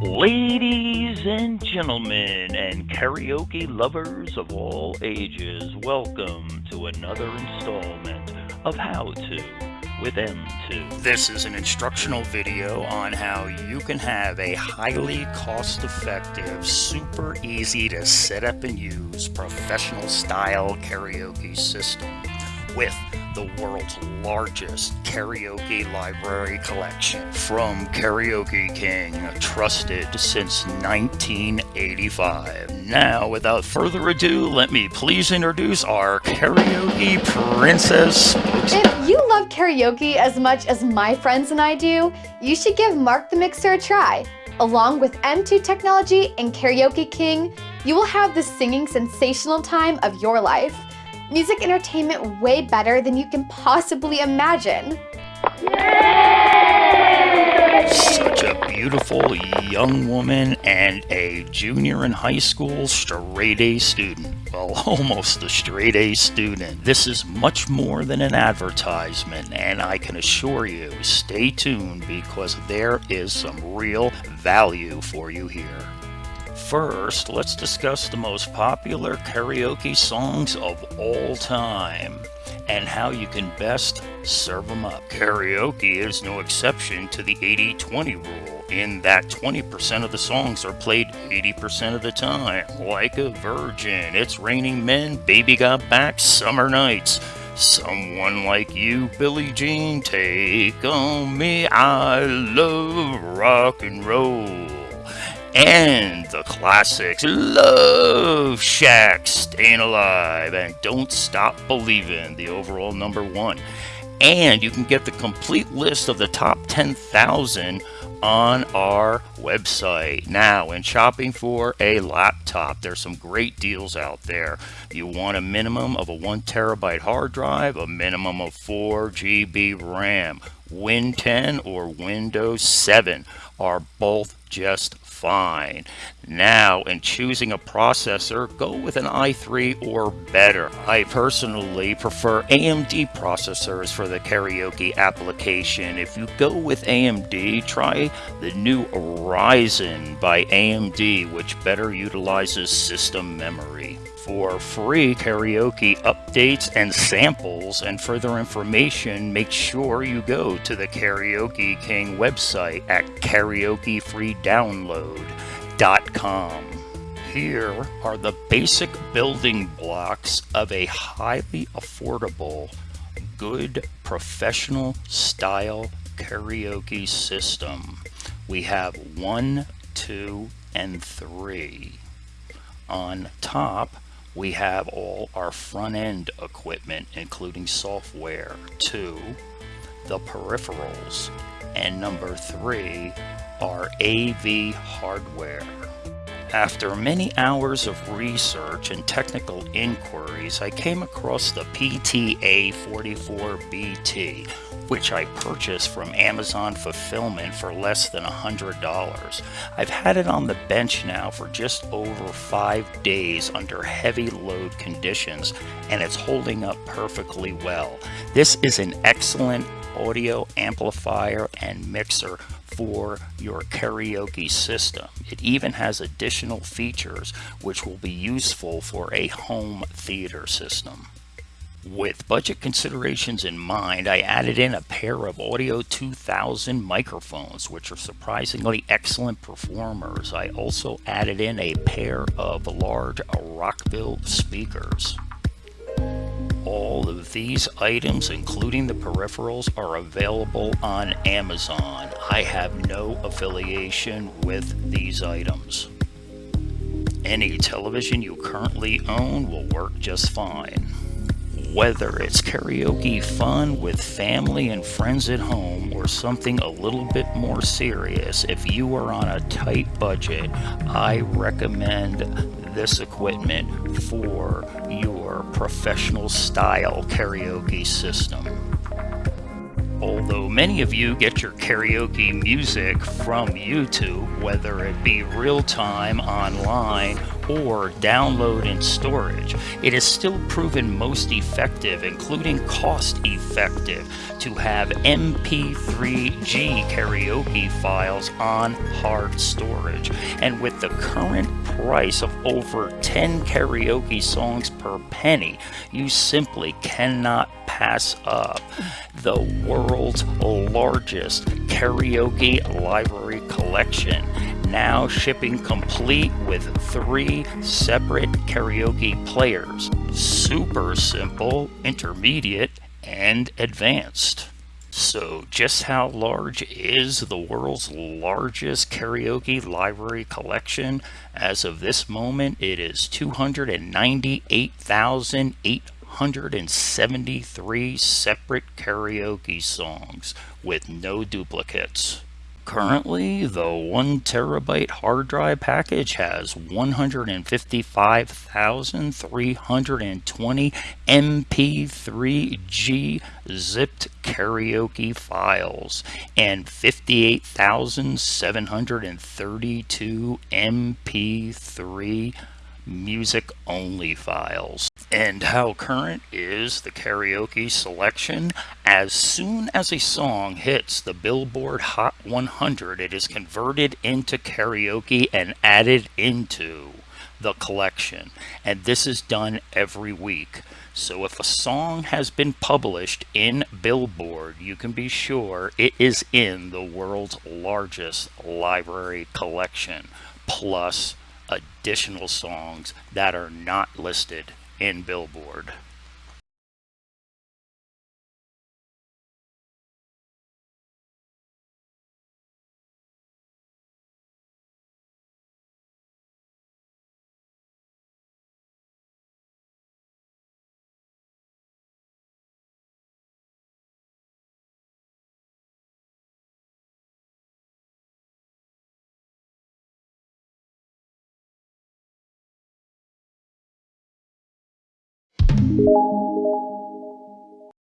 Ladies and gentlemen, and karaoke lovers of all ages, welcome to another installment of How To with M2. This is an instructional video on how you can have a highly cost effective, super easy to set up and use professional style karaoke system with the world's largest karaoke library collection from Karaoke King, trusted since 1985. Now, without further ado, let me please introduce our karaoke princess. If you love karaoke as much as my friends and I do, you should give Mark the Mixer a try. Along with M2 technology and Karaoke King, you will have the singing sensational time of your life music entertainment way better than you can possibly imagine. Such a beautiful young woman and a junior in high school straight A student. Well, almost a straight A student. This is much more than an advertisement, and I can assure you, stay tuned because there is some real value for you here. First, let's discuss the most popular karaoke songs of all time and how you can best serve them up. Karaoke is no exception to the 80-20 rule in that 20% of the songs are played 80% of the time. Like a Virgin, It's Raining Men, Baby Got Back, Summer Nights. Someone like you, Billie Jean, take on me. I love rock and roll and the classics. Love Shack, Staying Alive, and Don't Stop Believing, the overall number one. And you can get the complete list of the top 10,000 on our website. Now, when shopping for a laptop, there's some great deals out there. You want a minimum of a 1 terabyte hard drive, a minimum of 4 GB RAM. Win 10 or Windows 7 are both just fine. Now, in choosing a processor, go with an i3 or better. I personally prefer AMD processors for the karaoke application. If you go with AMD, try the new Ryzen by AMD, which better utilizes system memory for free karaoke updates and samples and further information, make sure you go to the Karaoke King website at karaokefreedownload.com. Here are the basic building blocks of a highly affordable, good professional style karaoke system. We have one, two, and three. On top, we have all our front end equipment, including software. Two, the peripherals. And number three, our AV hardware. After many hours of research and technical inquiries, I came across the PTA44BT, which I purchased from Amazon Fulfillment for less than $100. I've had it on the bench now for just over five days under heavy load conditions, and it's holding up perfectly well. This is an excellent audio amplifier and mixer for your karaoke system. It even has additional features which will be useful for a home theater system. With budget considerations in mind, I added in a pair of Audio 2000 microphones, which are surprisingly excellent performers. I also added in a pair of large Rockville speakers. All of these items, including the peripherals, are available on Amazon. I have no affiliation with these items. Any television you currently own will work just fine. Whether it's karaoke fun with family and friends at home or something a little bit more serious, if you are on a tight budget, I recommend this equipment for your professional style karaoke system. Although many of you get your karaoke music from YouTube, whether it be real time, online, or download and storage. It is still proven most effective, including cost effective, to have MP3G karaoke files on hard storage. And with the current price of over 10 karaoke songs per penny, you simply cannot pass up the world's largest karaoke library collection, now shipping complete with three separate karaoke players super simple, intermediate, and advanced. So, just how large is the world's largest karaoke library collection? As of this moment, it is 298,873 separate karaoke songs with no duplicates. Currently, the 1 terabyte hard drive package has 155,320 MP3G zipped karaoke files and 58,732 MP3 music only files. And how current is the karaoke selection? As soon as a song hits the Billboard Hot 100, it is converted into karaoke and added into the collection. And this is done every week. So if a song has been published in Billboard, you can be sure it is in the world's largest library collection, plus additional songs that are not listed in Billboard. you.